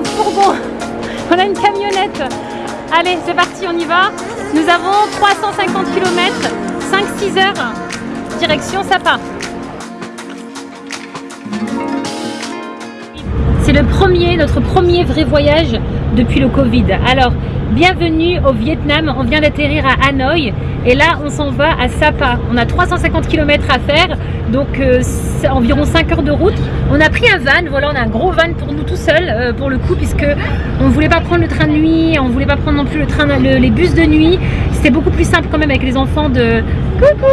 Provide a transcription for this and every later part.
un fourgon. On a une camionnette. Allez, c'est parti, on y va. Nous avons 350 km, 5-6 heures, direction Sapa. C'est le premier, notre premier vrai voyage depuis le Covid. Alors, bienvenue au Vietnam. On vient d'atterrir à Hanoï et là, on s'en va à Sapa. On a 350 km à faire, donc euh, environ 5 heures de route. On a pris un van, voilà, on a un gros van pour nous tout seuls euh, pour le coup, puisque on ne voulait pas prendre le train de nuit, on ne voulait pas prendre non plus le train, le- les bus de nuit. C'était beaucoup plus simple quand même avec les enfants de coucou.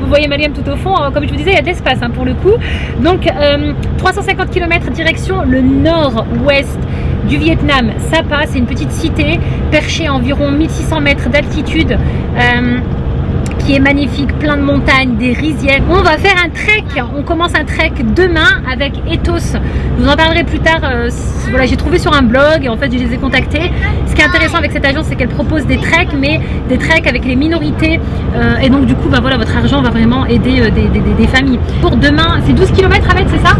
Vous voyez Mariam tout au fond, hein, comme je vous disais, il y a de l'espace hein, pour le coup. Donc euh, 350 km direction le nord-ouest du Vietnam. Sapa, c'est une petite cité perchée à environ 1600 mètres d'altitude. euh, qui est magnifique, plein de montagnes, des rizières. On va faire un trek, on commence un trek demain avec Ethos. Vous en parlerai plus tard. euh, voilà, j'ai trouvé sur un blog et en fait je les ai contactés. Ce qui est intéressant avec cette agence, c'est qu'elle propose des treks, mais des treks avec les minorités. euh, et donc du coup, bah voilà, votre argent va vraiment aider des, familles. Pour demain, c'est 12 km avec, c'est ça?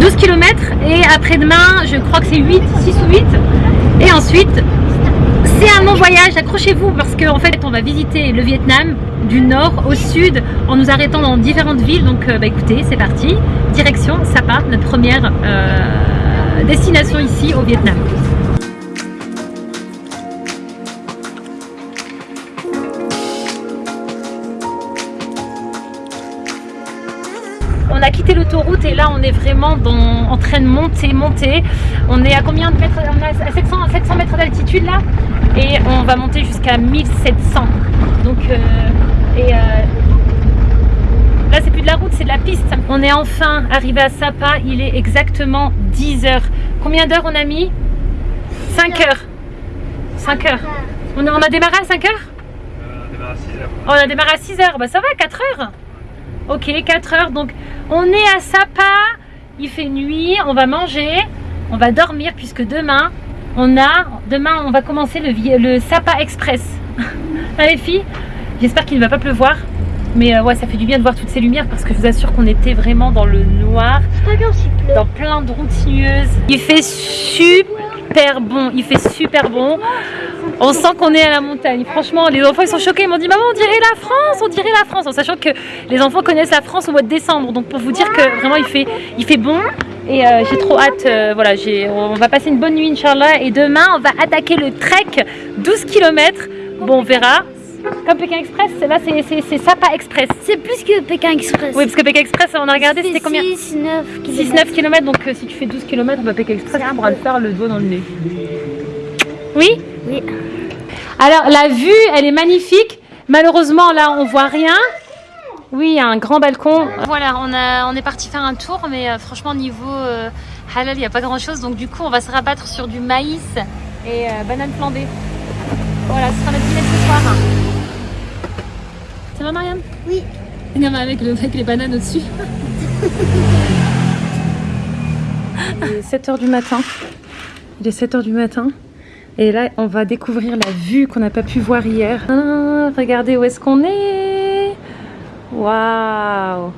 12 km et après-demain, je crois que c'est 8, 6 ou 8. Et ensuite, c'est un long voyage, accrochez-vous parce qu'en fait on va visiter le Vietnam du nord au sud en nous arrêtant dans différentes villes. Donc euh, bah, écoutez, c'est parti, direction Sapa, notre première euh, destination ici au Vietnam. On a quitté l'autoroute et là on est vraiment dans- en train de monter, monter. On est à combien de mètres On est à 700, 700 mètres d'altitude là? Et on va monter jusqu'à 1700. Donc euh, et euh, là c'est plus de la route, c'est de la piste. On est enfin arrivé à Sapa, il est exactement 10 heures. Combien d'heures on a mis? 5 heures. 5 heures. On a, on a démarré à 5 heures On a démarré à 6 heures, bah ça va, 4 heures. Ok, 4 heures. Donc, on est à Sapa. Il fait nuit. On va manger. On va dormir puisque demain, on a. Demain, on va commencer le, Sapa Express. Les filles J'espère qu'il ne va pas pleuvoir. Mais euh, ouais, ça fait du bien de voir toutes ces lumières parce que je vous assure qu'on était vraiment dans le noir, dans plein de routes sinueuses. Il fait super bon. Il fait super bon. On sent qu'on est à la montagne. Franchement, les enfants ils sont choqués. Ils m'ont dit Maman, on dirait la France, on dirait la France. En sachant que les enfants connaissent la France au mois de décembre. Donc pour vous dire que vraiment il fait, bon. Et euh, j'ai trop hâte. euh, voilà, on va passer une bonne nuit, Inch'Allah. Et demain, on va attaquer le trek 12 km. Bon, on verra. Comme Pékin Express, là c'est, Sapa Express. C'est plus que Pékin Express. Oui, parce que Pékin Express, on a regardé, c'était combien 6, 9 6-9 km. Donc euh, si tu fais 12 km, bah, Pékin Express, tu pourras le faire le doigt dans le nez. Oui Oui. Alors la vue, elle est magnifique. Malheureusement, là, on voit rien. Oui, il y a un grand balcon. Voilà, on, a, on est parti faire un tour, mais euh, franchement, niveau euh, halal, il n'y a pas grand-chose. Donc du coup, on va se rabattre sur du maïs et euh, banane flambée. Voilà, ce sera notre dîner ce soir. Ça va, Marianne Oui. Regarde avec, le, avec les bananes au-dessus. Il est 7h du matin. Il est 7h du matin. Et là, on va découvrir la vue qu'on n'a pas pu voir hier. Ah, regardez où est-ce qu'on est. Waouh.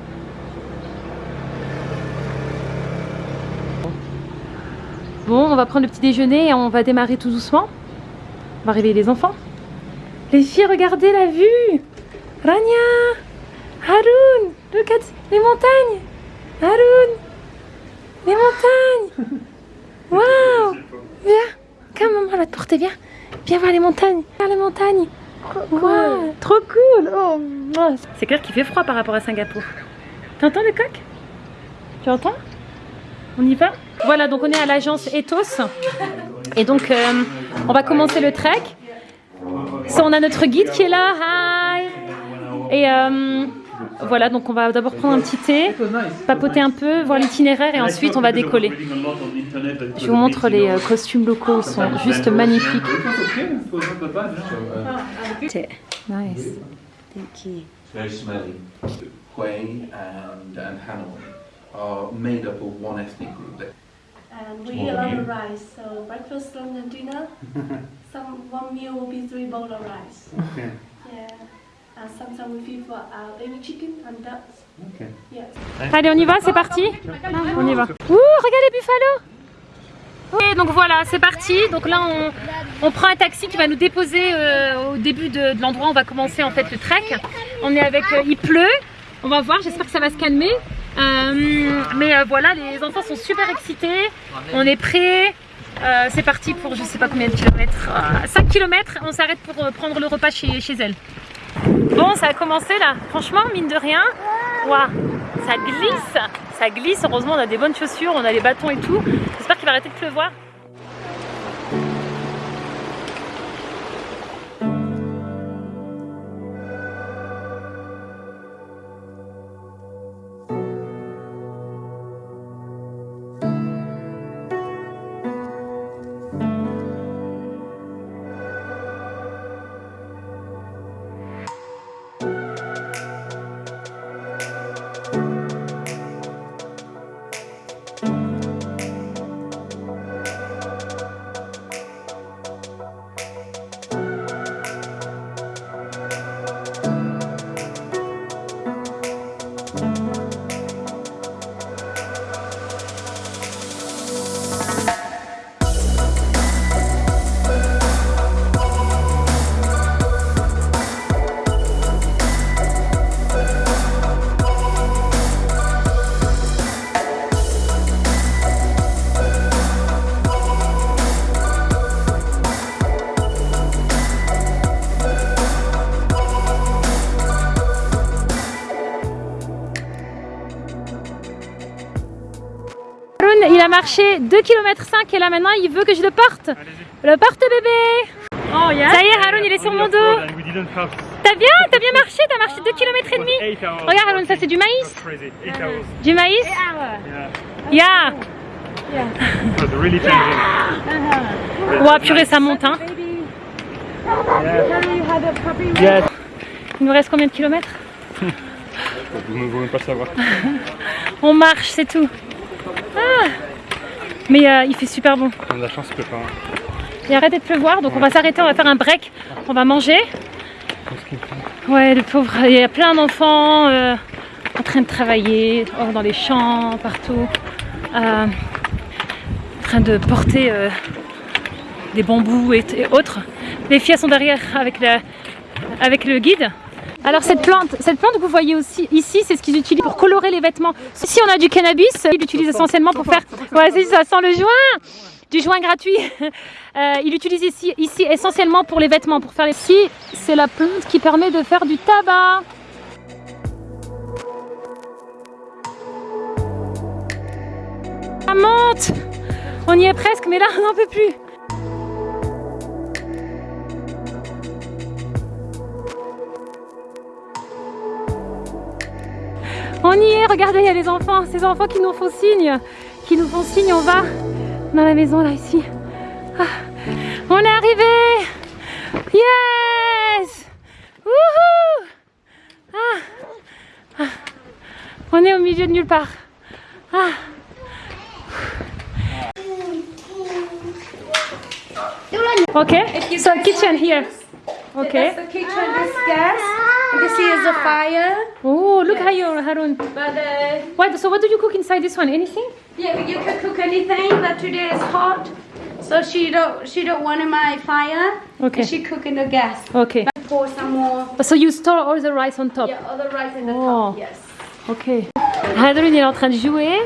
Bon, on va prendre le petit déjeuner et on va démarrer tout doucement. On va réveiller les enfants. Les filles, regardez la vue. Rania, Haroun, look at les montagnes. Haroun, les montagnes. Waouh. Viens, comme maman va te porter, viens. Viens voir les montagnes. Voir les montagnes. Waouh, trop cool. Oh, oh. C'est clair qu'il fait froid par rapport à Singapour. T'entends le coq? Tu entends? On y va? Voilà, donc on est à l'agence Ethos. Et donc, euh, on va commencer le trek. Ça, on a notre guide qui est là. Hi Et euh, voilà, donc on va d'abord prendre un petit thé, papoter un peu, voir l'itinéraire et ensuite on va décoller. Je vous montre les euh, costumes locaux, ils sont juste magnifiques. Nice. very smelly. Hue and, and Hanoi are made up of one ethnic group. And we eat a lot of rice, so breakfast, lunch, and dinner. some one meal will be three bowl of rice. Okay. Yeah. And sometimes we feed for our baby chicken and ducks. Okay. Yes. Allez, on y va, c'est parti On y va. Ouh, regarde les buffalo donc voilà, c'est parti. Donc là, on, on, prend un taxi qui va nous déposer euh, au début de, de l'endroit où on va commencer en fait le trek. On est avec, euh, il pleut. On va voir, j'espère que ça va se calmer. Euh, mais euh, voilà, les enfants sont super excités. On est prêts. Euh, c'est parti pour je sais pas combien de kilomètres. 5 kilomètres. On s'arrête pour prendre le repas chez, chez elle. Bon, ça a commencé là. Franchement, mine de rien, waouh, ça glisse. Ça glisse. Heureusement, on a des bonnes chaussures, on a les bâtons et tout. J'espère qu'il va arrêter de pleuvoir. Marché 2 km 5 et là maintenant il veut que je le porte. Le porte bébé. Oh, yeah. Ça y est, Haroun il est sur mon dos. T'as bien, t'as bien marché, t'as marché 2 km et demi. Regarde Haroun, ça c'est du maïs. Du maïs Yeah. Ouah, purée, ça monte hein. Il nous reste combien de kilomètres? Vous ne voulez pas savoir. On marche, c'est tout. Ah Mais euh, il fait super bon. On a de la chance, il pas. Il a arrêté de pleuvoir, donc on va s'arrêter, on va faire un break. On va manger. Ouais, le pauvre, il y a plein d'enfants euh, en train de travailler, hors dans les champs, partout. Euh, en train de porter des bambous et, et, autres. Les filles sont derrière avec, la, avec le guide. Alors cette plante, cette plante que vous voyez aussi ici, c'est ce qu'ils utilisent pour colorer les vêtements. Si on a du cannabis, ils l'utilisent essentiellement pour faire... Ouais, ça, sent le joint Du joint gratuit. Euh, ils l'utilisent ici, ici essentiellement pour les vêtements, pour faire les... Ici, c'est la plante qui permet de faire du tabac. Monte On y est presque, mais là, on n'en peut plus. On y est, regardez, il y a les enfants, ces enfants qui nous font signe, qui nous font signe, on va dans la maison là, ici. Ah, on est arrivé Yes Wouhou ah, ah, On est au milieu de nulle part. Okay, so kitchen here. Okay. That's the kitchen, this gas. This is a fire. Oh, look how you Harun. But uh, What? So what do you cook inside this one? Anything? yeah, you can cook anything. But today is hot, so she don't she don't want my fire. Okay. And she cooking the gas. Okay. Pour some more. So you store all the rice on top? Yeah, other rice in the Oh. top. Yes. Ok. Harun il est en train de jouer.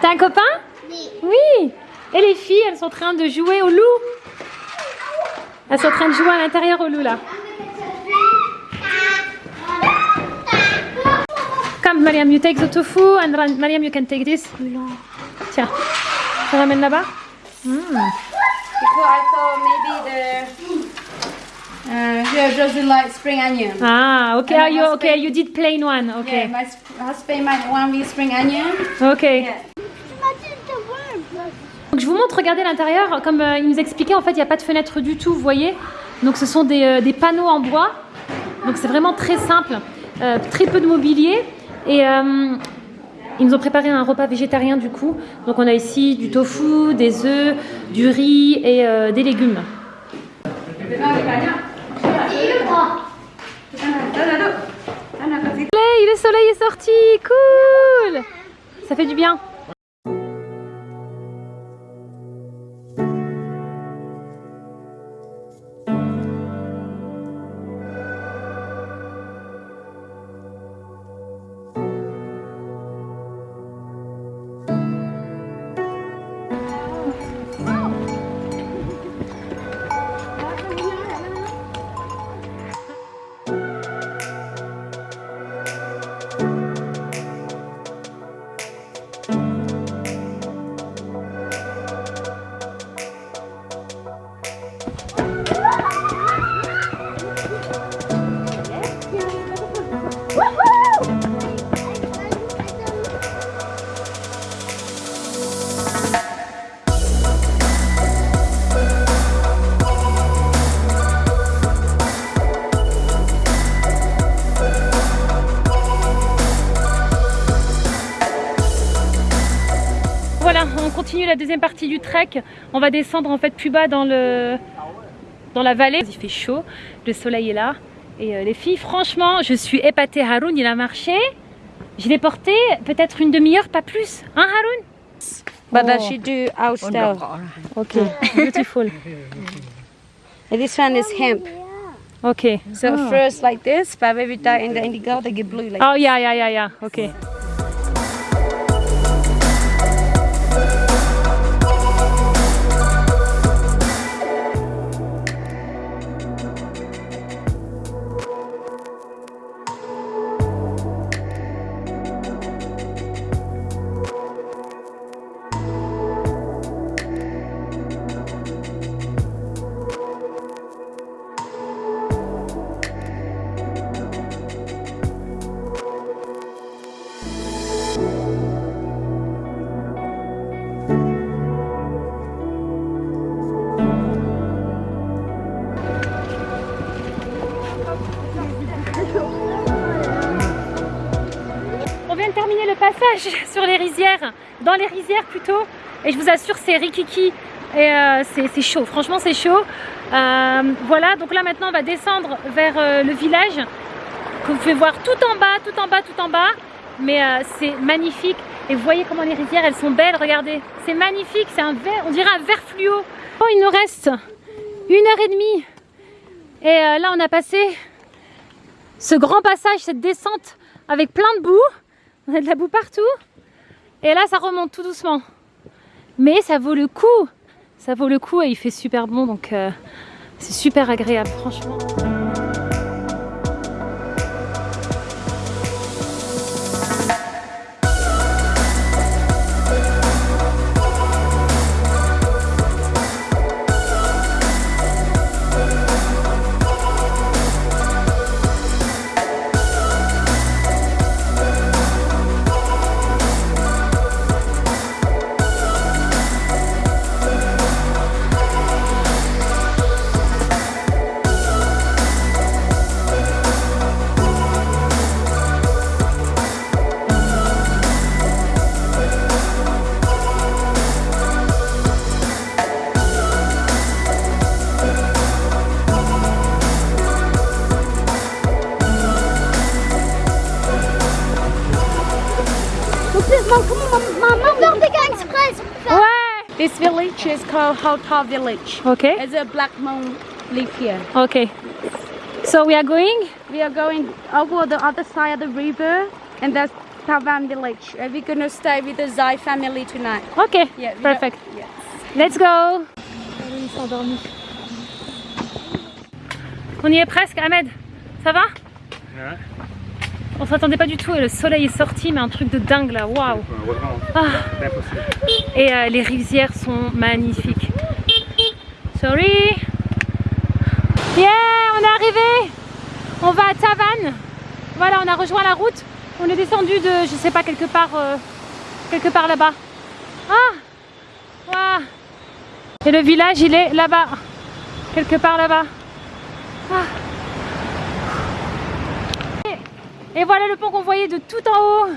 T'as un copain? Oui. Oui. Et les filles, elles sont en train de jouer au loup. Elles sont en train de jouer à l'intérieur au loup là. Come Mariam, you take the tofu and Mariam you can take this. Tiens. Ça ramène là-bas Because I thought maybe the uh, she doesn't like spring onion. Ah, ok. And Ah, you, my okay, you did plain one. Yeah, Ok. my husband might want me spring onion. Ok. Yeah. Donc je vous montre, regardez l'intérieur, comme euh, il nous expliquait, en fait il n'y a pas de fenêtre du tout, vous voyez. Donc ce sont des, euh, des panneaux en bois, donc c'est vraiment très simple, euh, très peu de mobilier. Et euh, ils nous ont préparé un repas végétarien du coup. Donc on a ici du tofu, des œufs, du riz et euh, des légumes. Le soleil est sorti, cool Ça fait du bien. La deuxième partie du trek. On va descendre en fait plus bas dans le dans la vallée. Il fait chaud, le soleil est là. Et euh, les filles, franchement, je suis épatée. Haroun, il a marché. Je l'ai porté peut-être une demi-heure, pas plus. Hein, Haroun? But Oh. she do our style. Ok, beautiful. And this one is hemp. Ok. So first like this, but when we in the indigo, they get blue like Oh, yeah, yeah, yeah, yeah. Ok. Le passage sur les rizières, dans les rizières plutôt, et je vous assure c'est rikiki. Et euh, c'est chaud, franchement c'est chaud. Euh, voilà, donc là maintenant on va descendre vers euh, le village que vous pouvez voir tout en bas, tout en bas, tout en bas, mais c'est magnifique. Et vous voyez comment les rizières elles sont belles, regardez, c'est magnifique, c'est un vert, on dirait un vert fluo. Oh, il nous reste une heure et demie, et là on a passé ce grand passage, cette descente avec plein de boue. On a de la boue partout. Et là, ça remonte tout doucement. Mais ça vaut le coup. Ça vaut le coup et il fait super bon. Donc, euh, c'est super agréable, franchement. Called Hota Village. Ok. It's a black monk live here. Ok. So we are going? We are going over the other side of the river, and that's Tavan village. And we're gonna stay with the Zai family tonight? Ok. Yeah, Perfect. are- yes. Let's go. On y est presque, Ahmed. Ça va? Ouais. On s'attendait pas du tout et le soleil est sorti, mais un truc de dingue là. Waouh. Heureusement, Ah. Et euh, les rizières sont magnifiques. Sorry. Yeah, on est arrivé. On va à Tavannes. Voilà, on a rejoint la route. On est descendu de, je sais pas, quelque part, euh, quelque part là-bas. Ah, Waouh. Et le village, il est là-bas, quelque part là-bas. Ah. Et, et voilà le pont qu'on voyait de tout en haut.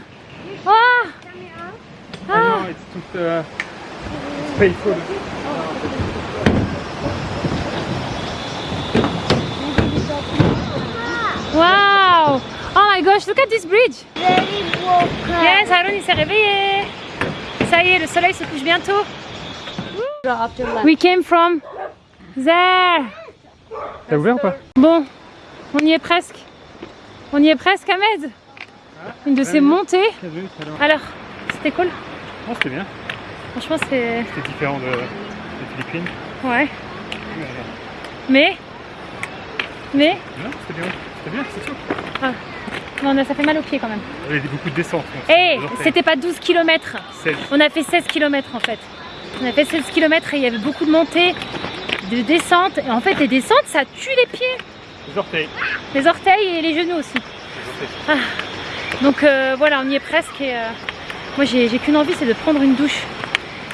Ah. Ah non, it's tout euh, it's painful. Wow! Oh my gosh, look at this bridge! Yes, Aaron il s'est réveillé! Ça y est, le soleil se couche bientôt. We came from there. T'as ouvert ou pas? Bon, on y est presque. On y est presque, Ahmed. Une de ces montées. Vu. Alors, c'était cool. Non, c'était bien. Franchement, c'est. C'était différent de, des Philippines. Ouais. Mais. Mais. Non, c'était bien. C'était bien, c'est tout. Non, ça fait mal aux pieds quand même. Il y avait beaucoup de descentes. donc Eh, c'est c'était pas 12 km. 16. On a fait 16 km en fait. On a fait 16 km et il y avait beaucoup de montées, de descentes. Et en fait, les descentes, ça tue les pieds, Les orteils. les orteils et les genoux aussi. Les orteils. Donc euh, voilà, on y est presque. Et, euh, moi, j'ai qu'une envie, c'est de prendre une douche.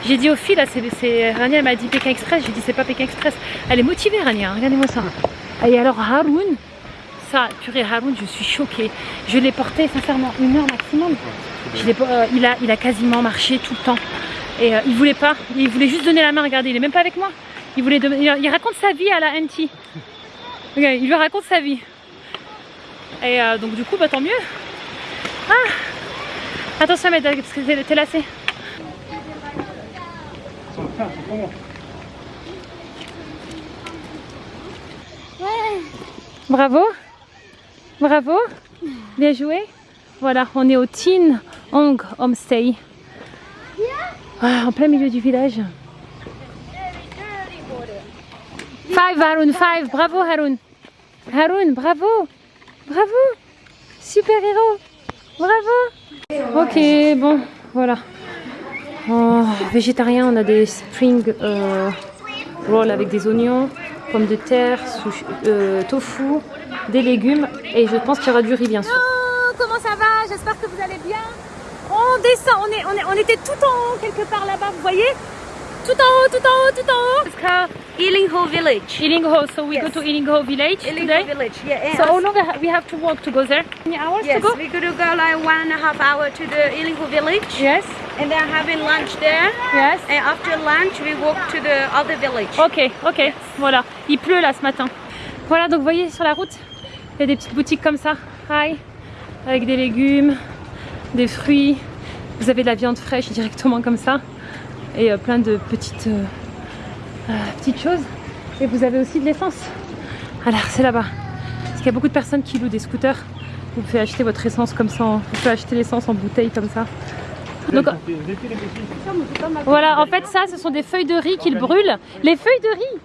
J'ai dit aux filles, là, c'est, c'est- Rania elle m'a dit Pékin Express. J'ai dit, c'est pas Pékin Express. Elle est motivée, Rania, regardez-moi ça. Et alors, Haroun, ça, purée, Haroun, je suis choquée. Je l'ai porté, sincèrement, une heure maximum. Euh, il, a, quasiment marché tout le temps. Et euh, il voulait pas, il voulait juste donner la main, regardez, il est même pas avec moi. Il, voulait il raconte sa vie à la NT. Regarde, il lui raconte sa vie. Et euh, donc du coup, bah tant mieux. Ah Attention, mais parce que t'es lassé. Bravo. Bravo. Bien joué. Voilà, on est au Tin Hong Homestay. Ah, en plein milieu du village. Five Haroun, five. Bravo Haroun. Haroun, bravo. Bravo. Super héros. Bravo. Ok, bon, voilà. Oh, végétarien, on a des spring euh, rolls avec des oignons, pommes de terre, euh, tofu, des légumes et je pense qu'il y aura du riz bien sûr. Oh, comment ça va? J'espère que vous allez bien. On descend, on, est, on, est, on était tout en haut quelque part là-bas, vous voyez? Tout en haut, tout en haut, tout en haut. It's called Ilingho Village. Ilingho, so we go Yes. to Ilingho village Ilingho today. Village, yeah. So how long we have to walk to go there? Many hours yes, to go? we're gonna go like one and a half hour to the Ilingho Village, Yes, and then having lunch there. yes. And after lunch, we walk to the other village. Ok, ok, voilà. Il pleut là ce matin. Voilà, donc vous voyez sur la route, il y a des petites boutiques comme ça, hi, avec des légumes, des fruits. Vous avez de la viande fraîche directement comme ça, et euh, plein de petites, euh, euh, petites choses. Et vous avez aussi de l'essence. Alors c'est là-bas. Parce qu'il y a beaucoup de personnes qui louent des scooters. Vous pouvez acheter votre essence comme ça, en- vous pouvez acheter l'essence en bouteille comme ça. Donc, voilà, en fait ça, ce sont des feuilles de riz qu'ils brûlent. Les feuilles de riz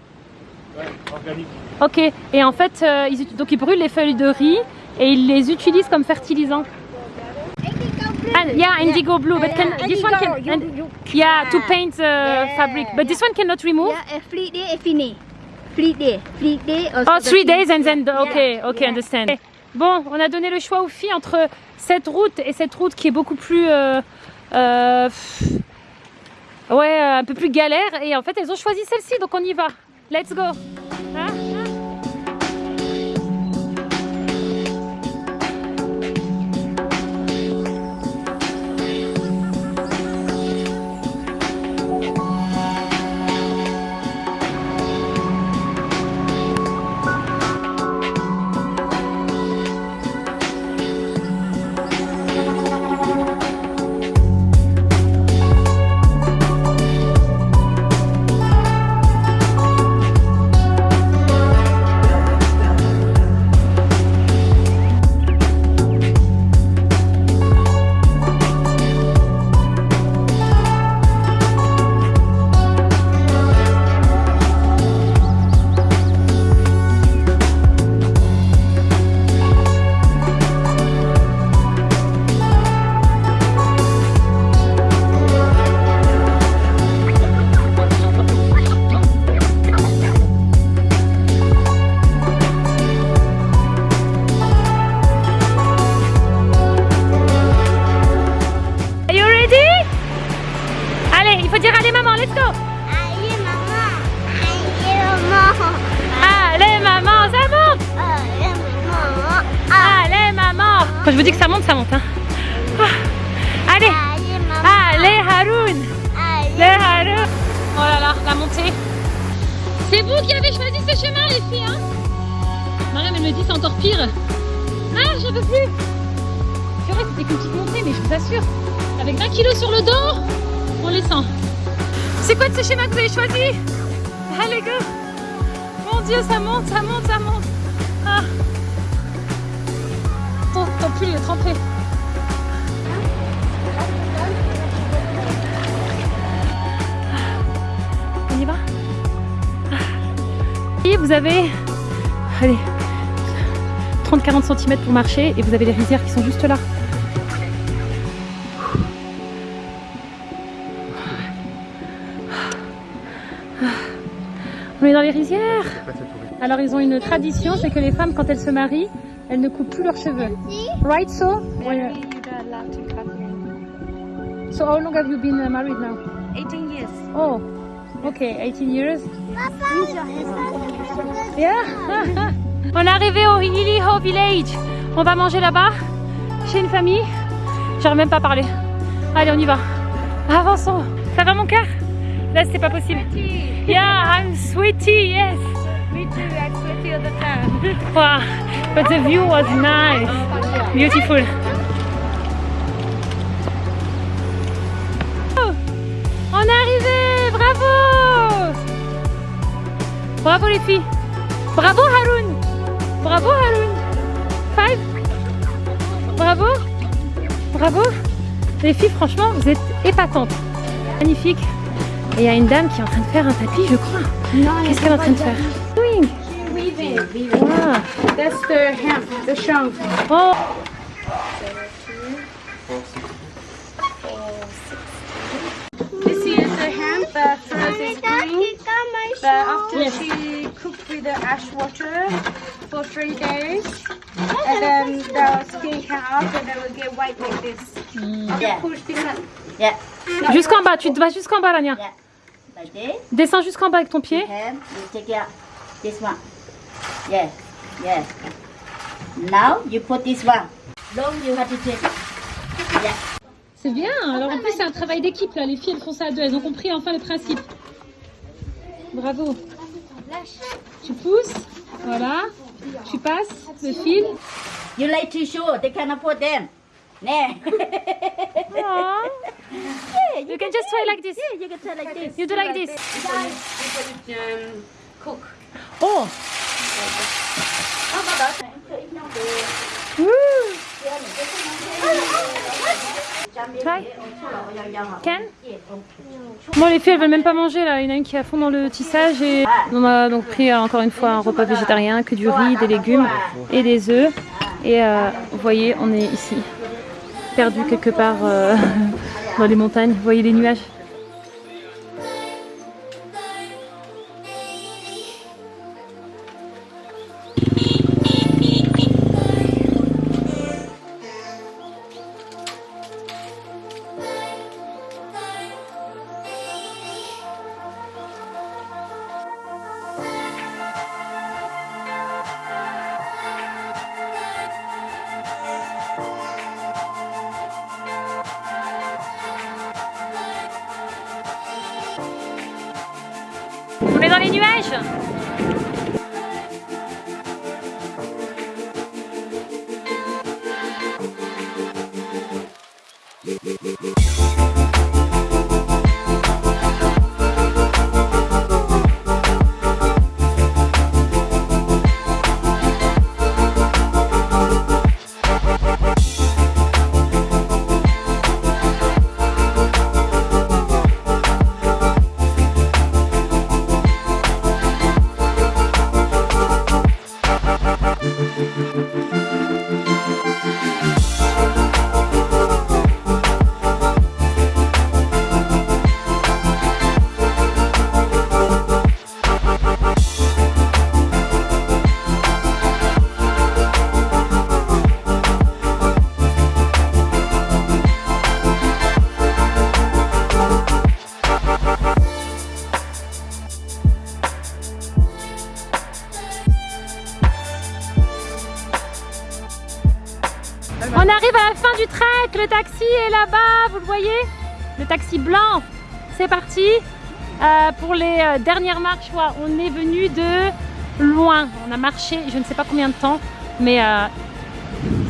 Ouais, organique. Ok, et en fait, euh, ils, donc ils brûlent les feuilles de riz et ils les utilisent comme fertilisant. And, yeah, indigo blue, but can, this one can, and- yeah, to paint uh, fabric, but this one cannot remove? Yeah, a free day, a fini. Free day, free day. Also Oh, the three days and then, the- okay, okay, understand. Bon, on a donné le choix aux filles entre cette route et cette route qui est beaucoup plus, euh, euh, pff, ouais, euh, un peu plus galère. Et en fait, elles ont choisi celle-ci, donc on y va. Let's go. Hein? C'est vous qui avez choisi ce chemin les filles. Hein Mariam elle me dit c'est encore pire. Ah j'en peux plus. C'est vrai c'était qu'une petite montée mais je vous assure. Avec 20 kilos sur le dos, on les sent. C'est quoi de ce schéma que vous avez choisi Allez go Mon dieu ça monte, ça monte, ça monte. Ah. Ton, ton pull est trempé. Et vous avez allez, 30-40 cm pour marcher et vous avez les rizières qui sont juste là. On est dans les rizières. Alors ils ont une tradition, c'est que les femmes quand elles se marient, elles ne coupent plus leurs cheveux. Right so? So how long have you been uh, married now? 18 years. Oh, okay, 18 years. Yeah. On est arrivé au Iliho Village. On va manger là-bas, chez une famille. J'arrive même pas à parler. Allez, on y va. Avançons. Ça va mon cœur? Là c'est pas possible. Yeah, I'm sweaty, yes. Me too, I'm sweaty all the time. Wow, but the view was nice. Beautiful. Bravo les filles Bravo Haroun Bravo Haroun Five Bravo Bravo Les filles, franchement, vous êtes épatantes. Magnifique. Et il y a une dame qui est en train de faire un tapis, je crois. Qu'est-ce qu'elle est en train de faire? Doing. Ah. That's the hemp, the shank. Oh after she cooked with the ash water for three days, and then the skin come out and then will get white like this. After push this one. Yeah, Jusqu'en bas, tu te vas jusqu'en bas, Lania. yeah. Like this. Descends jusqu'en bas avec ton pied. Hand, you take out this one. Yeah, yeah. Now you put this one. Don't you have to take. Yeah. C'est bien. Alors en plus, c'est un travail d'équipe là. Les filles, elles font ça à deux. Elles ont compris enfin le principe. Bravo. Tu pousses. Voilà. Tu passes le fil. You like tissue? They can afford them. Nah. Aw. yeah, You can just try like this. yeah, you can try like this. You do like this. Um, cook. Oh. Try. Can? Bon les filles elles veulent même pas manger là, il y en a une qui est à fond dans le tissage et on a donc pris euh, encore une fois un repas végétarien, que du riz, des légumes et des œufs. Et euh, vous voyez on est ici perdu quelque part euh, dans les montagnes, vous voyez les nuages? On arrive à la fin du trek, le taxi est là-bas, vous le voyez Le taxi blanc, c'est parti Euh, Pour les euh, dernières marches, on est venu de loin, on a marché je ne sais pas combien de temps, mais euh,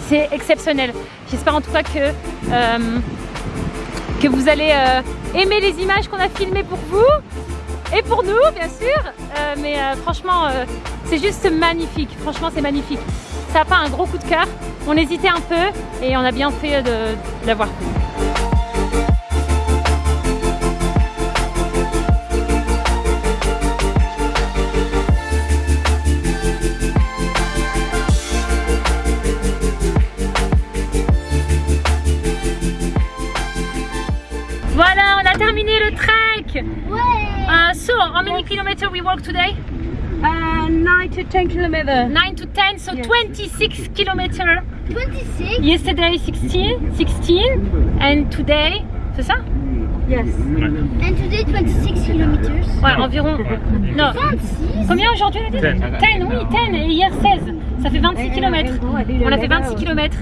c'est exceptionnel. J'espère en tout cas que, que vous allez aimer les images qu'on a filmées pour vous et pour nous bien sûr, mais franchement c'est juste magnifique, franchement c'est magnifique. Ça a pas un gros coup de cœur, on hésitait un peu et on a bien fait de, de l'avoir fait. Voilà, on a terminé le trek. Uh, so, how many kilometers we walk today? Uh, 9 to 10 kilometers. 9 to 10, so Yes. 26 kilometers. 26 Yesterday 16, 16, and today, c'est ça? Yes. and today 26 kilometers. Ouais, environ. Non. 26 Combien aujourd'hui on a dit 10, oui, 10 et hier 16. Ça fait 26 km. On a fait 26 km.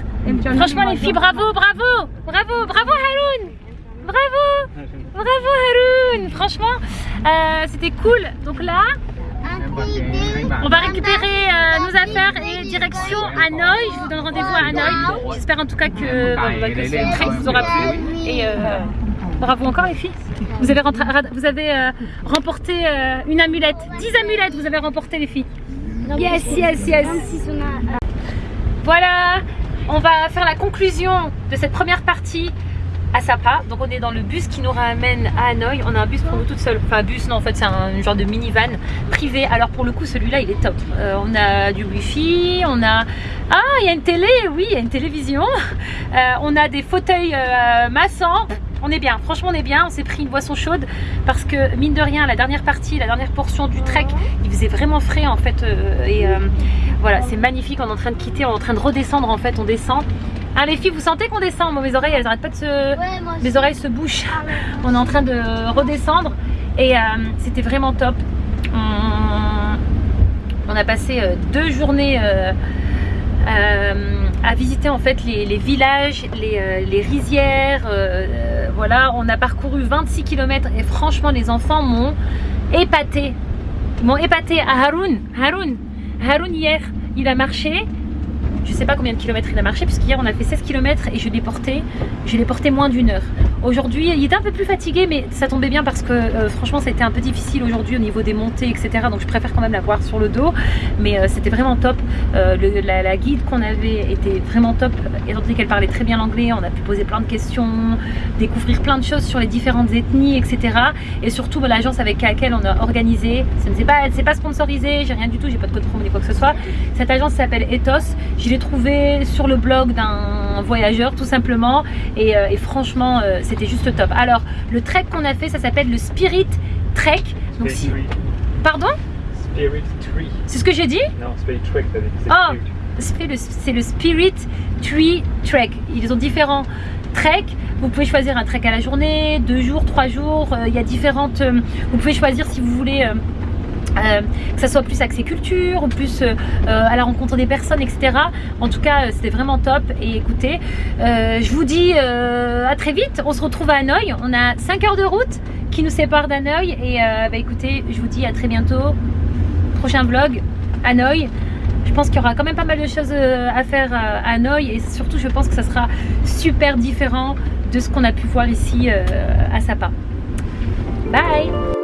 Franchement les filles, bravo, bravo, bravo, bravo Haroun Bravo Bravo Haroun Franchement, euh, c'était cool. Donc là, on va récupérer euh, nos affaires et direction Hanoï. Je vous donne rendez-vous à Hanoï. J'espère en tout cas que, bah, bah, ce vous aura plu. Et euh, bravo encore les filles. Vous avez, euh, remporté une amulette. 10 amulettes vous avez remporté les filles. Yes, yes, yes. Voilà, on va faire la conclusion de cette première partie à Sapa. Donc on est dans le bus qui nous ramène à Hanoï. On a un bus pour nous toutes seules. Enfin bus non en fait c'est un genre de minivan privé. Alors pour le coup celui-là il est top. Euh, on a du wifi, on a... Ah il y a une télé, oui il y a une télévision. Euh, on a des fauteuils euh, massants. On est bien, franchement on est bien, on s'est pris une boisson chaude parce que mine de rien la dernière partie, la dernière portion du trek, il faisait vraiment frais en fait et voilà c'est magnifique, on est en train de quitter, on est en train de redescendre en fait, on descend. Ah les filles vous sentez qu'on descend Moi mes oreilles elles arrêtent pas de se... mes oreilles se bouchent. On est en train de redescendre et euh, c'était vraiment top. On, on a passé euh, deux journées euh, à visiter en fait les, les villages, les, les rizières. voilà, on a parcouru 26 km et franchement les enfants m'ont épaté. Ils m'ont épaté à Haroun. Haroun, Haroun hier, il a marché. Je sais pas combien de kilomètres il a marché puisque hier on a fait 16 km et je je l'ai porté moins d'une heure. Aujourd'hui, il était un peu plus fatigué mais ça tombait bien parce que euh, franchement ça a été un peu difficile aujourd'hui au niveau des montées etc. Donc je préfère quand même l'avoir sur le dos mais euh, c'était vraiment top. Euh, la, guide qu'on avait était vraiment top étant donné qu'elle parlait très bien l'anglais. On a pu poser plein de questions, découvrir plein de choses sur les différentes ethnies etc. Et surtout bah, l'agence avec laquelle on a organisé, ce n'est pas, pas sponsorisé, j'ai rien du tout, j'ai pas de code promo ni quoi que ce soit. Cette agence s'appelle Ethos. Je l'ai trouvée sur le blog d'un voyageur tout simplement et, euh, et franchement euh, c'était juste top. Alors le trek qu'on a fait ça s'appelle le Spirit Trek. Donc si... Pardon? Spirit Tree. C'est ce que j'ai dit? Non, Spirit Trek, Oh. Spirit. c'est le, c'est le Spirit Tree Trek. Ils ont différents treks. Vous pouvez choisir un trek à la journée, deux jours, trois jours. Euh, Il y a différentes. euh, vous pouvez choisir si vous voulez. euh, euh, que ça soit plus axé culture plus euh, à la rencontre des personnes etc en tout cas euh, c'était vraiment top. Et écoutez je vous dis à très vite. On se retrouve à Hanoï. On a 5 heures de route qui nous séparent d'Hanoï. Et bah, écoutez je vous dis à très bientôt. Prochain vlog Hanoï. Je pense qu'il y aura quand même pas mal de choses à faire à Hanoï. Et surtout je pense que ça sera super différent de ce qu'on a pu voir ici à Sapa. Bye